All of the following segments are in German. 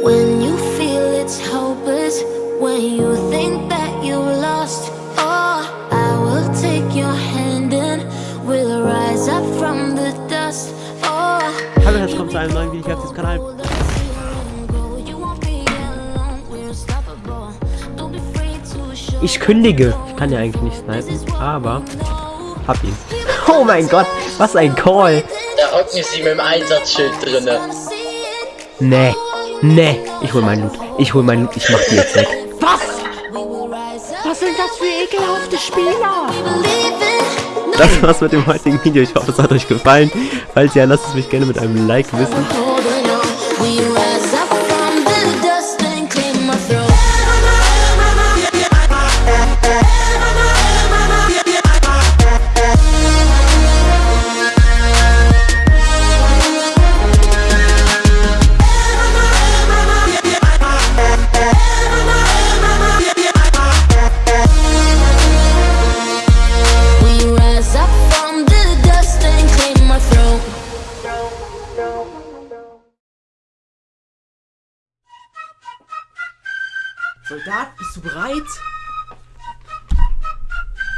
When you feel it's hopeless, when you think that you lost, oh, I will take your hand and we'll rise up from the dust. Oh, Hallo, herzlich willkommen zu einem neuen Video hier auf diesem Kanal. Ich kündige. Ich kann ja eigentlich nicht snipen, aber hab ihn. Oh mein Gott, was ein Call. Da hocken sie mit dem Einsatzschild drinne. Nee, nee. Ich hol meinen Loot. Ich hol meinen Loot. Ich mach die jetzt weg. Was? Was sind das für ekelhafte Spieler? Das war's mit dem heutigen Video. Ich hoffe, es hat euch gefallen. Falls ja, lasst es mich gerne mit einem Like wissen.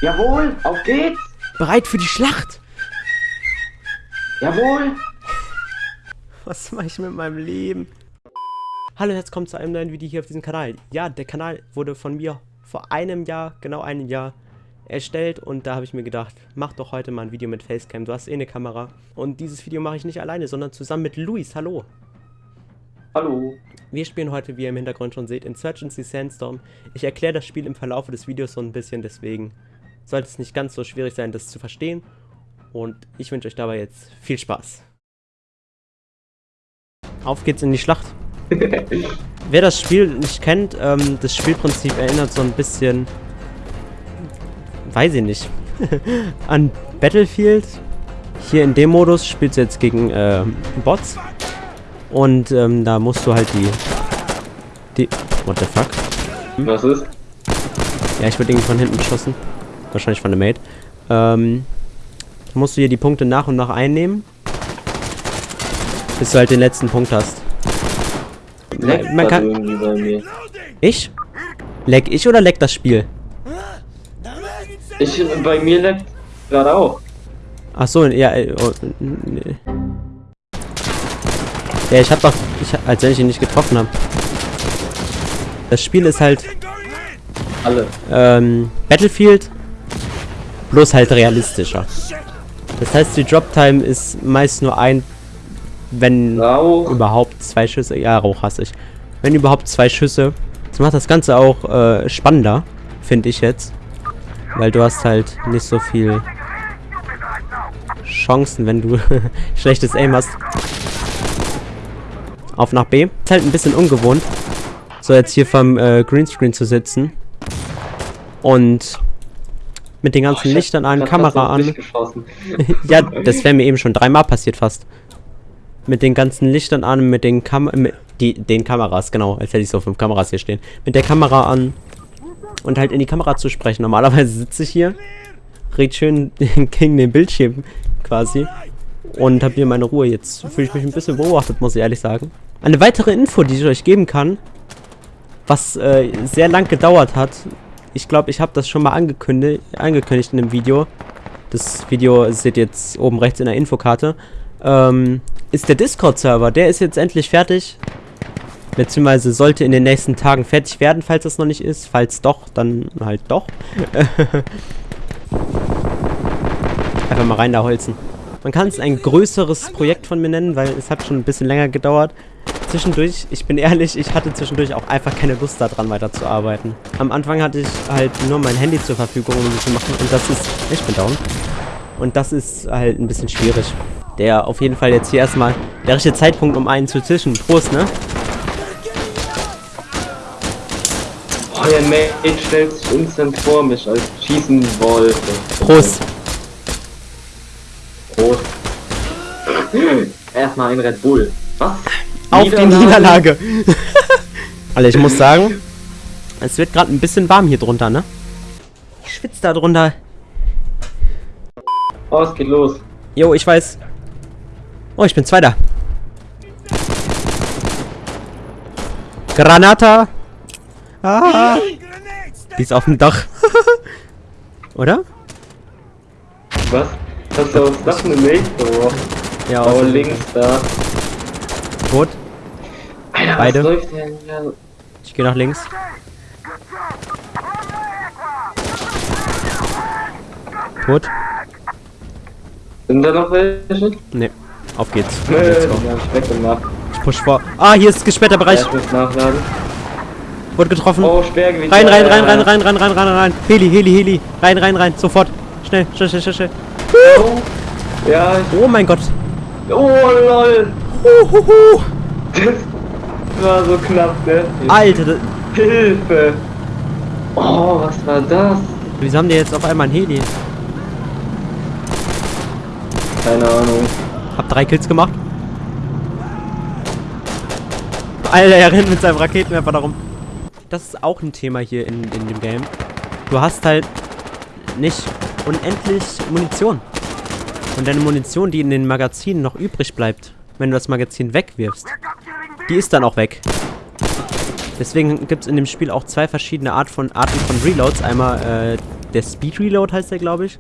Jawohl, auf geht's! Bereit für die Schlacht? Jawohl! Was mache ich mit meinem Leben? Hallo, jetzt kommt zu einem neuen Video hier auf diesem Kanal. Ja, der Kanal wurde von mir vor einem Jahr, genau einem Jahr, erstellt und da habe ich mir gedacht, mach doch heute mal ein Video mit Facecam. Du hast eh eine Kamera. Und dieses Video mache ich nicht alleine, sondern zusammen mit Luis. Hallo. Hallo! Wir spielen heute, wie ihr im Hintergrund schon seht, Insurgency Sandstorm. Ich erkläre das Spiel im Verlauf des Videos so ein bisschen, deswegen sollte es nicht ganz so schwierig sein, das zu verstehen. Und ich wünsche euch dabei jetzt viel Spaß. Auf geht's in die Schlacht. Wer das Spiel nicht kennt, ähm, das Spielprinzip erinnert so ein bisschen, weiß ich nicht, an Battlefield. Hier in dem Modus spielst du jetzt gegen äh, Bots. Und ähm, da musst du halt die, die, what the fuck? Was ist? Ja, ich wurde irgendwie von hinten beschossen. Wahrscheinlich von der Mate. Ähm, musst du hier die Punkte nach und nach einnehmen. Bis du halt den letzten Punkt hast. Leckt man grad kann-. Ich? Leck ich oder leckt das Spiel? Ich, bei mir leckt gerade auch. Ach so, ja, äh, oh, nee. Ja, ich hab doch, ich, als wenn ich ihn nicht getroffen habe. Das Spiel ist halt Alle. ähm, Battlefield, bloß halt realistischer. Das heißt, die Drop-Time ist meist nur ein, wenn Rauch. überhaupt zwei Schüsse. Ja, Rauch hasse ich. Wenn überhaupt zwei Schüsse. Das macht das Ganze auch äh, spannender, finde ich jetzt. Weil du hast halt nicht so viel Chancen, wenn du schlechtes Aim hast. Auf nach B. Ist halt ein bisschen ungewohnt, so jetzt hier vom äh, Greenscreen zu sitzen. Und mit den ganzen Oh, Lichtern an, Kamera an. Ja, das wäre mir eben schon dreimal passiert fast. Mit den ganzen Lichtern an, mit den Kam mit die, den Kameras, genau, als hätte ich so fünf Kameras hier stehen. Mit der Kamera an und halt in die Kamera zu sprechen. Normalerweise sitze ich hier, red schön gegen den Bildschirm quasi und habe hier meine Ruhe. Jetzt fühle ich mich ein bisschen beobachtet, muss ich ehrlich sagen. Eine weitere Info, die ich euch geben kann, was äh, sehr lang gedauert hat. Ich glaube, ich habe das schon mal angekündigt, angekündigt in einem Video. Das Video seht ihr jetzt oben rechts in der Infokarte. Ähm, ist der Discord-Server. Der ist jetzt endlich fertig. Beziehungsweise sollte in den nächsten Tagen fertig werden, falls das noch nicht ist. Falls doch, dann halt doch. Einfach mal rein da holzen. Man kann es ein größeres Projekt von mir nennen, weil es hat schon ein bisschen länger gedauert. Zwischendurch, ich bin ehrlich, ich hatte zwischendurch auch einfach keine Lust daran weiterzuarbeiten. Am Anfang hatte ich halt nur mein Handy zur Verfügung, um das zu machen und das ist... Ich bin down. Und das ist halt ein bisschen schwierig. Der auf jeden Fall jetzt hier erstmal der richtige Zeitpunkt, um einen zu zischen. Prost, ne? Oh, der Mate stellt sich instant vor mich, als schießen wollte. Prost. Prost. Erstmal ein Red Bull. Auf die Niederlage. Alter, ich muss sagen, es wird gerade ein bisschen warm hier drunter, ne? Ich schwitze da drunter. Oh, es geht los. Jo, ich weiß. Oh, ich bin Zweiter. Granata! Ah! Die ist auf dem Dach. Oder? Was? Hast du aufs Dach eine Mate geworfen? Ja, Oh, auf links da. Tot. Alter, Beide. was läuft denn? Ich gehe nach links. Tot? Sind da noch welche? Ne. Auf geht's. Nö, Let's go. hab ich push vor. Ah, hier ist gesperrter Ja, Bereich. nachladen. Wurde getroffen. Oh, Sperrgewicht. Rein, rein, Ja, rein, ja, rein, ja. rein, rein, rein, rein, rein. Heli, Heli, Heli. Rein, rein, rein. Sofort. Schnell, schnell, schnell, schnell, schnell. Oh. Ja. Oh mein Gott. Oh, lol. Uhuhu. Das war so knapp, ne? Alter, das- Hilfe! Oh, was war das? wieso haben die jetzt auf einmal ein Heli? Keine Ahnung. Hab drei Kills gemacht. Alter, er rennt mit seinem Raketenwerfer darum. Das ist auch ein Thema hier in, in dem Game. Du hast halt nicht unendlich Munition. Und deine Munition, die in den Magazinen noch übrig bleibt, wenn du das Magazin wegwirfst, die ist dann auch weg. Deswegen gibt es in dem Spiel auch zwei verschiedene Art von, Arten von Reloads. Einmal äh, der Speed Reload heißt der, glaube ich.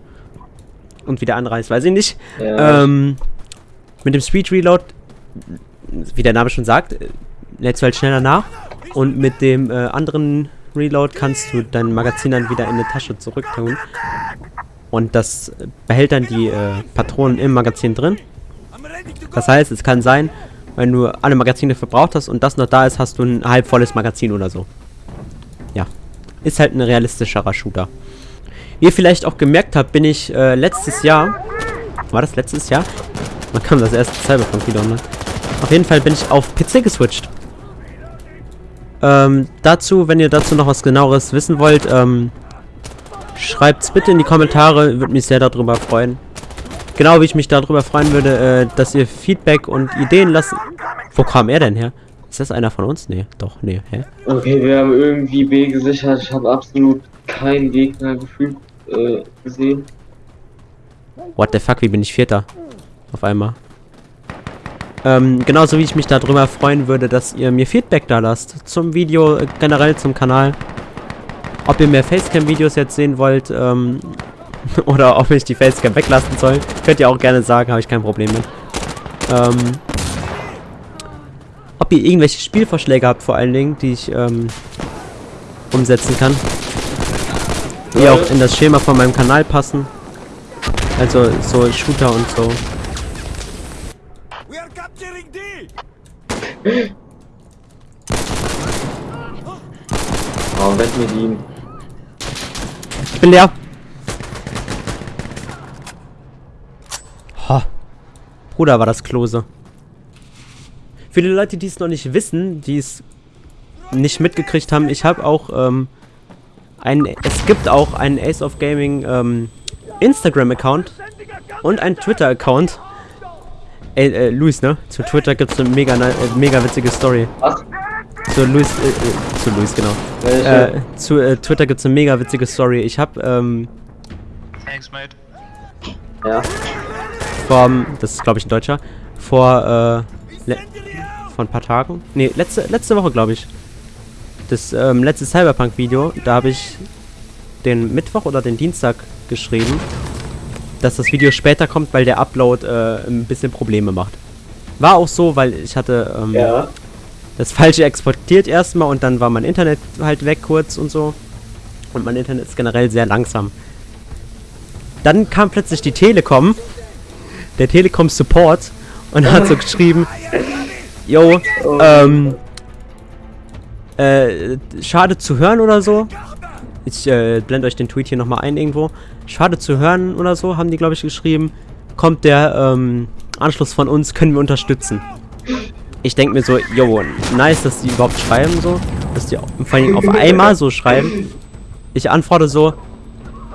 Und wie der andere heißt, weiß ich nicht. Ja. Ähm, mit dem Speed Reload, wie der Name schon sagt, lädst du halt schneller nach. Und mit dem äh, anderen Reload kannst du dein Magazin dann wieder in eine Tasche zurück tun. Und das behält dann die äh, Patronen im Magazin drin. Das heißt, es kann sein, wenn du alle Magazine verbraucht hast und das noch da ist, hast du ein halb volles Magazin oder so. Ja. Ist halt ein realistischerer Shooter. Wie ihr vielleicht auch gemerkt habt, bin ich äh, letztes Jahr. War das letztes Jahr? Man kam das erste Cyberpunk wieder online. Auf jeden Fall bin ich auf PC geswitcht. Ähm, dazu, wenn ihr dazu noch was genaueres wissen wollt, ähm, schreibt's bitte in die Kommentare, würde mich sehr darüber freuen. Genau wie ich mich darüber freuen würde, äh, dass ihr Feedback und Ideen lasst. Wo kam er denn her? Ist das einer von uns? Nee, doch, nee, hä? Okay, wir haben irgendwie B gesichert. Ich habe absolut keinen Gegner gefühlt äh, gesehen. What the fuck, wie bin ich Vierter? Auf einmal. Ähm, genauso wie ich mich darüber freuen würde, dass ihr mir Feedback da lasst. Zum Video, äh, generell zum Kanal. Ob ihr mehr Facecam-Videos jetzt sehen wollt, ähm, oder ob ich die Facecam weglassen soll. Könnt ihr auch gerne sagen, habe ich kein Problem mit. Ähm, ob ihr irgendwelche Spielvorschläge habt, vor allen Dingen, die ich, ähm, umsetzen kann. Die auch in das Schema von meinem Kanal passen. Also so Shooter und so. We are capturing D! Oh, weg mit ihm. Ich bin leer. Bruder, war das Klose. Für die Leute, die es noch nicht wissen, die es nicht mitgekriegt haben, ich habe auch ähm, ein, es gibt auch einen Ace of Gaming ähm, Instagram-Account und einen Twitter-Account. Ey, äh, Luis, ne? Zu Twitter gibt es eine mega, äh, mega witzige Story. Was? Zu Luis, äh, äh, zu Luis, genau. Äh, zu äh, Twitter gibt es eine mega witzige Story. Ich habe ähm, Thanks, mate. Ja. Vor, das ist glaube ich ein Deutscher, vor, äh, vor ein paar Tagen, nee, letzte, letzte Woche glaube ich, das ähm, letzte Cyberpunk-Video, da habe ich den Mittwoch oder den Dienstag geschrieben, dass das Video später kommt, weil der Upload äh, ein bisschen Probleme macht. War auch so, weil ich hatte ähm, Ja. das falsche exportiert erstmal und dann war mein Internet halt weg kurz und so. Und mein Internet ist generell sehr langsam. Dann kam plötzlich die Telekom, der Telekom Support und hat so geschrieben, yo, ähm, äh, schade zu hören oder so. Ich äh, blende euch den Tweet hier nochmal ein irgendwo. Schade zu hören oder so, haben die, glaube ich, geschrieben. Kommt der ähm, Anschluss von uns, können wir unterstützen. Ich denke mir so, yo, nice, dass die überhaupt schreiben so. Dass die vor allem auf einmal so schreiben. Ich antworte so,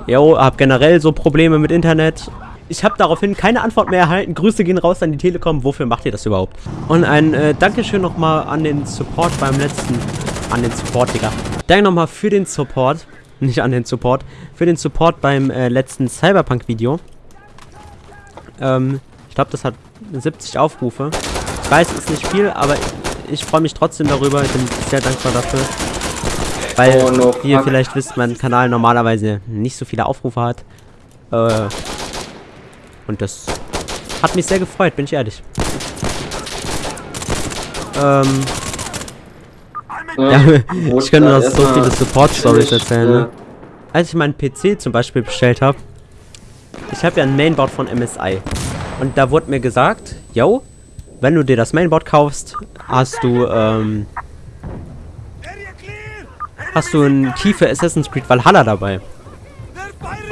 yo, hab generell so Probleme mit Internet. Ich habe daraufhin keine Antwort mehr erhalten. Grüße gehen raus an die Telekom. Wofür macht ihr das überhaupt? Und ein äh, Dankeschön nochmal an den Support beim letzten. An den Support, Digga. Danke nochmal für den Support. Nicht an den Support. Für den Support beim äh, letzten Cyberpunk-Video. Ähm, ich glaube, das hat 70 Aufrufe. Ich weiß, es ist nicht viel, aber ich freue mich trotzdem darüber. Ich bin sehr dankbar dafür. Weil, Oh, no, wie ihr vielleicht wisst, mein Kanal normalerweise nicht so viele Aufrufe hat. Äh, und das hat mich sehr gefreut, bin ich ehrlich. Ähm, ja, ich könnte noch so viele Support-Stories erzählen, ne? Als ich meinen PC zum Beispiel bestellt habe, ich habe ja ein Mainboard von MSI. Und da wurde mir gesagt, yo, wenn du dir das Mainboard kaufst, hast du, ähm, hast du ein für Assassin's Creed Valhalla dabei.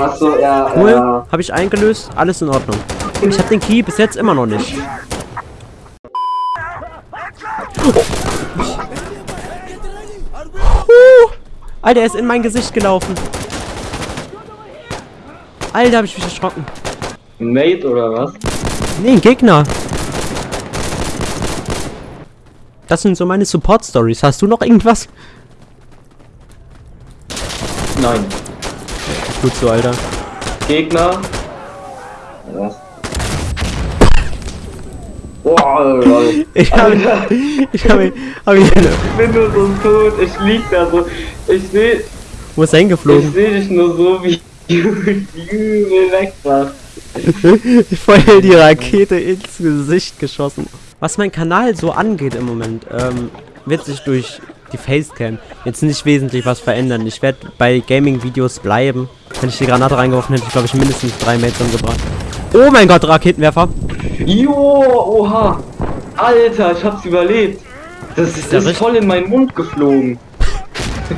Achso, ja, Cool, ja. habe ich eingelöst, alles in Ordnung. Ich habe den Key bis jetzt immer noch nicht. Huh. Alter, er ist in mein Gesicht gelaufen. Alter, habe ich mich erschrocken. Ein Mate oder was? Nee, ein Gegner. Das sind so meine Support-Stories. Hast du noch irgendwas? Nein. Gut so, Alter. Gegner. Was? Boah, lol. Ich habe Alter, ich habe hab ich ich bin nur so tot. Ich lieg da so. Ich seh, Wo ist er ich hingeflogen? seh dich nur so, wie übel weg warst. Voll die Rakete ins Gesicht geschossen. Was mein Kanal so angeht im Moment, ähm, wird sich durch die Facecam jetzt nicht wesentlich was verändern. Ich werde bei Gaming-Videos bleiben. Wenn ich die Granate reingeworfen hätte, glaube ich mindestens drei Mates umgebracht. Oh mein Gott, Raketenwerfer. Jo, oha. Alter, ich hab's überlebt. Das ist, ja ist voll in meinen Mund geflogen.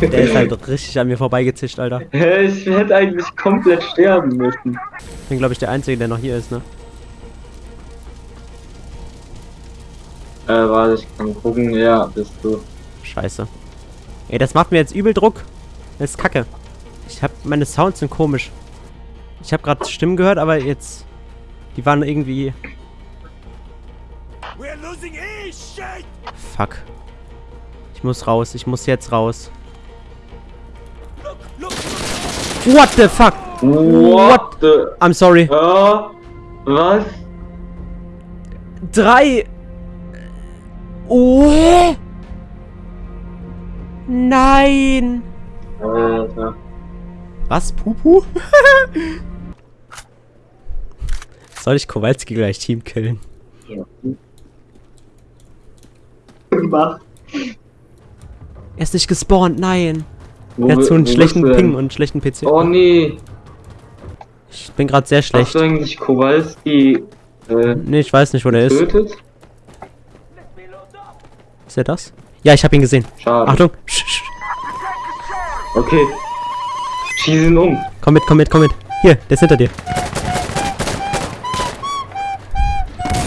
Der ist halt richtig an mir vorbeigezischt, Alter. Ich hätte eigentlich komplett sterben müssen. Ich bin, glaube ich, der Einzige, der noch hier ist, ne? Äh, warte, ich kann gucken. Ja, bist du. Scheiße. Ey, das macht mir jetzt übel Druck. Das ist kacke. Ich hab, meine Sounds sind komisch. Ich habe gerade Stimmen gehört, aber jetzt... Die waren irgendwie... We're losing E, shit! Fuck. Ich muss raus. Ich muss jetzt raus. What the fuck? What the... I'm sorry. Ja, was? Drei... Oh! Nein! Alter. Was? Pupu? Soll ich Kowalski gleich Team killen? Mach. Er ist nicht gespawnt, nein. Wo Er hat so einen schlechten denn? Ping und einen schlechten PC. Oh nee. Ich bin gerade sehr Hast schlecht. du eigentlich Kowalski äh, Nee, ich weiß nicht, wo der ist. Ist er das? Ja, ich habe ihn gesehen. Schade. Achtung. Okay. Schieß ihn um. Komm mit, komm mit, komm mit. Hier, der ist hinter dir.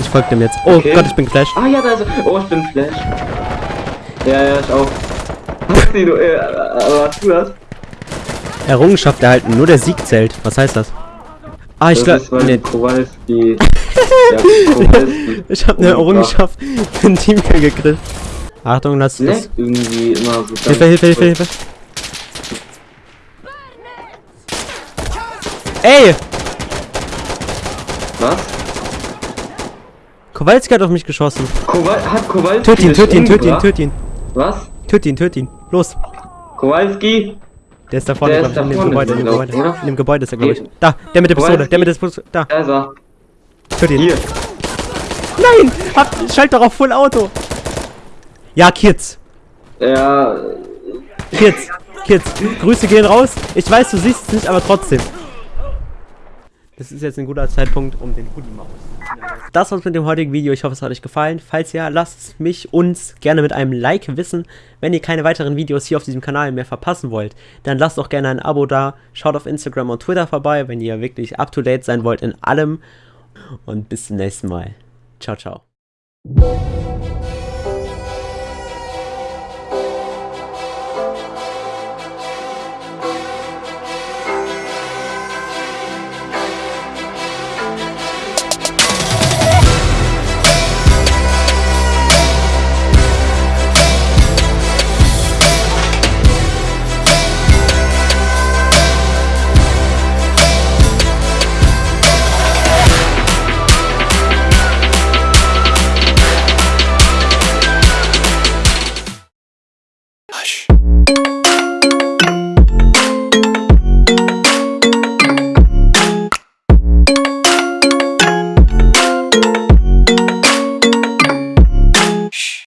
Ich folge dem jetzt. Oh Okay. Gott, ich bin geflasht. Ah ja, da ist er. Oh, ich bin Flash. Ja, ja, ich auch. Hast du, äh, aber hast du das? Errungenschaft erhalten. Nur der Sieg zählt. Was heißt das? Ah, ich glaube... Nee, Kowalski... ja, Kowalski... ich habe eine Errungenschaft für ein Teamkill gekriegt. Achtung, lass das. Leckt irgendwie immer so ganz Hilfe, Hilfe, Hilfe, Hilfe. Ey! Was? Kowalski hat auf mich geschossen. Kowal hat Kowalski Töt ihn, töt ihn, töt ihn, töt ihn. Was? Töt ihn, töt ihn. Los. Kowalski? Der ist da vorne, Der ist da in dem vorne, Gebäude, in dem Gebäude. oder? In dem Gebäude ist er, glaube ich. Da, der mit der Pistole, der mit der Pistole. Da, Da ist er. töt ihn. Hier. Nein! Hab, schalt doch auf Full Auto. Ja, Kids. Ja, Kids. Kids. Grüße gehen raus. Ich weiß, du siehst es nicht, aber trotzdem. Das ist jetzt ein guter Zeitpunkt, um den Hoodie auszuziehen. Das war's mit dem heutigen Video. Ich hoffe, es hat euch gefallen. Falls ja, lasst mich uns gerne mit einem Like wissen. Wenn ihr keine weiteren Videos hier auf diesem Kanal mehr verpassen wollt, dann lasst doch gerne ein Abo da. Schaut auf Instagram und Twitter vorbei, wenn ihr wirklich up to date sein wollt in allem. Und bis zum nächsten Mal. Ciao, ciao.